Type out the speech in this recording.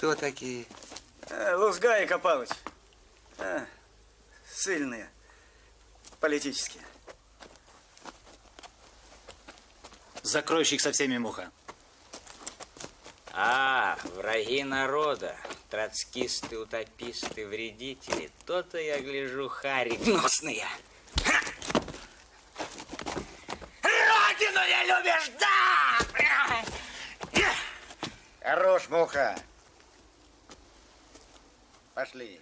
Кто такие? А, Лузга и Копалыч. А, сильные. Политические. Закройщик со всеми муха. А, враги народа, троцкисты, утописты, вредители. То-то я гляжу, хари гнусные. Ха! Родину не любишь, да! Хорош, муха. especially